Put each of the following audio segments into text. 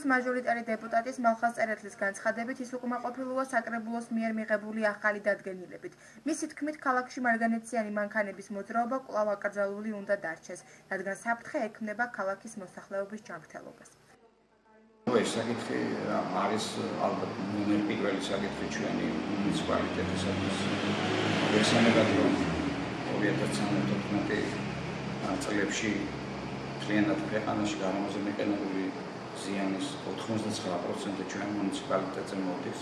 მუხის მაჟორიტარი დეპუტატის მალხაზ წერეთლის განცხადებით ის უკმაყოფილოა საკრებულოს მიერ მიღებული ახალი დადგენილებით. მისი თქმით, ქალაქში მარგანეციანი მანქანების მოძრაობა კვლავ აკრძალული უნდა დარჩეს, რადგან საფრთხე ექმნება ქალაქის მოსახლეობის ჯანმრთელობას. ეს საკითხი არის ალბათ ნომერ პირველი საკითხი ჩვენი მუნიციპალიტეტისათვის. ესანებად რომ 2013 წლებში მთლიანად ქვეყანაში გარემოზე ზიანის 99% ჩვენ მუნიციპალიტეტზე მოდის.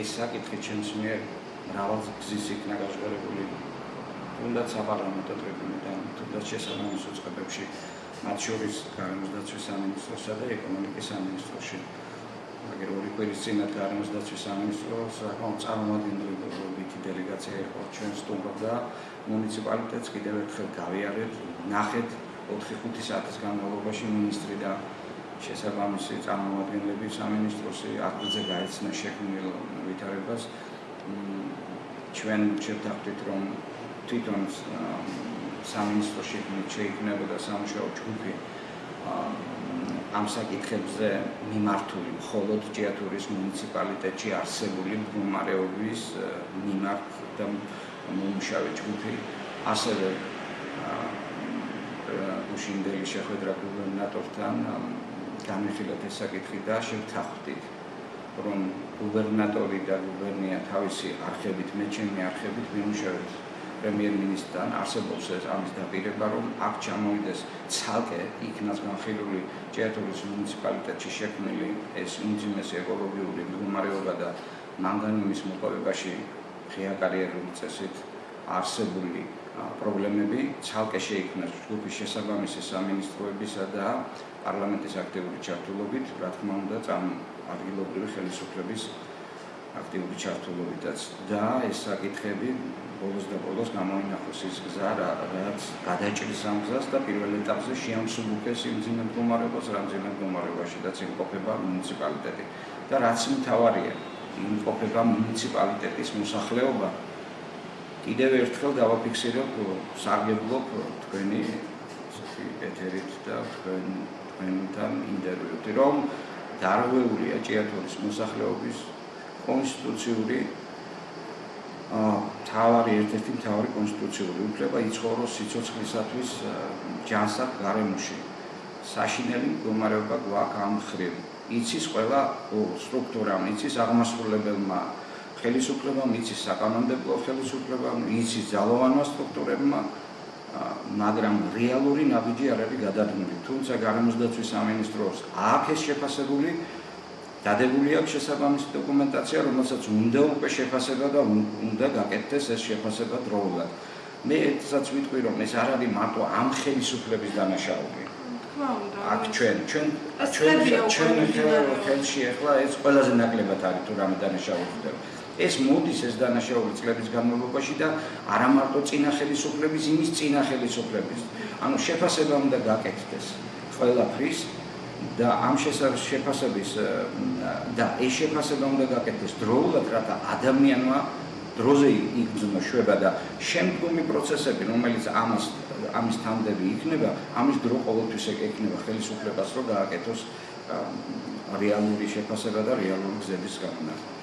ეს საკითხი ჩემს მიერ მრავალ გზის იქნა გაშორებული. თუნდაც საპარლამენტო ტრიბუნიდან, თუნდაც შესაბამის უწყებებში, მათ შორის გარემოსდაცვის სამინისტროსა და ეკონომიკის სამინისტროში. მაგრამ ორი კვირის წინათ გარემოსდაცვის სამინისტროს საკმაოდ წარმომადგენლობითი დელეგაცია იყო ჩვენ სტუმრობდა მუნიციპალიტეტს კიდევ ერთხელ გავიარეთ, ნახეთ 4-5 საათის განმავლობაში ministri და შესაბამისი წარმომადგენლები სამინისტროსი აქტზე გაეცნა შექმნილ ვითარებას. ჩვენ შევთანხმდით რომ თვითონ სამინისტროში შეიქმნებოდა სამუშაო ჯგუფი ამ საკითხებზე მიმართული მხოლოდ ჭიათურის მუნიციპალიტეტში არსებული მდგომარეობის მიმართ და მომუშავე ჯგუფი. ასევე უშინდელი შეხვედრა გუბერნატორთან გამიხილეთ ეს საკითხი და შევთანხმდით რომ გუბერნატორი და გუბერნია თავისი არხებით მე ჩემი არხებით მიმუშავეთ პრემიერ-მინისტრთან არსებობს ეს ამის დაპირება რომ აქ ჩამოვიდეს ცალკე იქნას განხილული ჭიათურის მუნიციპალიტეტში შექმნილი ეს ინძიმესი ეკოლოგიური მდგომარეობა და მანგანუმის მოპოვებაში ღია კარიერული წესით არსებული პრობლემები ცალკე შეიქმნას ჯგუფის შესაბამისი სამინისტროებისა და პარლამენტის აქტიური ჩართულობით, რა თქმა უნდა, წამ ადგილობრივი ხელისუფლების აქტიური ჩართულობითაც და ეს საკითხები ბოლოს და ბოლოს გამოინახოს ის გზა, რაც გადაჭრის ამ გზას და პირველ ეტაპზე შეამსუბუქეს იმ ძიმე მდგომარეობას, რა ძიმე მდგომარეობაშიდაც იმყოფება მუნიციპალიტეტი. და რაც მთავარია, იმყოფება მუნიციპალიტეტის მოსახლეობა კიდევ ერთხელ დავაფიქსირებ სარგებლობ თქვენი ეთერით და თქვენ თქვენთან ინტერვიუთ რომ დარღვეულია ჭიათურის მოსახლეობის კონსტიტუციური ა თავარი ერთ-ერთი თავარი კონსტიტუციური უფლება იცხოვროს სიცოცხლისათვის ჯანსაღ გარემოში. საშინელი მდგომარეობა გვაქვს ამ ხრივ. იცის ყველა სტრუქტურამ იცის აღმასრულებელმა ხელისუფლება მიცის საკანონმდებლო ხელისუფლება მიცის ძალოვანმა სტრუქტურებმა მაგრამ რეალური ნაბიჯი არ არის გადადგმული. თუმცა გარემოსდაცვის სამინისტროს აქ ეს შეფასებული დადებული აქვს შესაბამისი დოკუმენტაცია რომელსაც უნდა უკვე შეფასება და უნდა გაკეთდეს ეს შეფასება დროულად. მე ერთსაც ვიტყვი რომ ეს არ არის მარტო ამ ხელისუფლების დანაშაული. აქ ჩვენ ჩვენ ჩვენ ჩვენ ხელში ახლა ეს ყველაზე ნაკლებად არის თუ რამე დანაშაული ხდება ეს მოდის ეს დანაშაული წლების განმავლობაში და არა მარტო წინა ხელისუფლების, იმის წინა ხელისუფლების. ანუ შეფასება უნდა გაკეთდეს ყველაფრის და ამ შეფასების და ეს შეფასება უნდა გაკეთდეს დროულად, რათა ადამიანმა დროზე იგრძნო შვება და შემდგომი პროცესები, რომელიც ამას ამის თანდები იქნება, ამის დრო ყოველთვის ეკნება ხელისუფლებას, რომ გააკეთოს რეალური შეფასება და რეალური გზების განმავლობაში.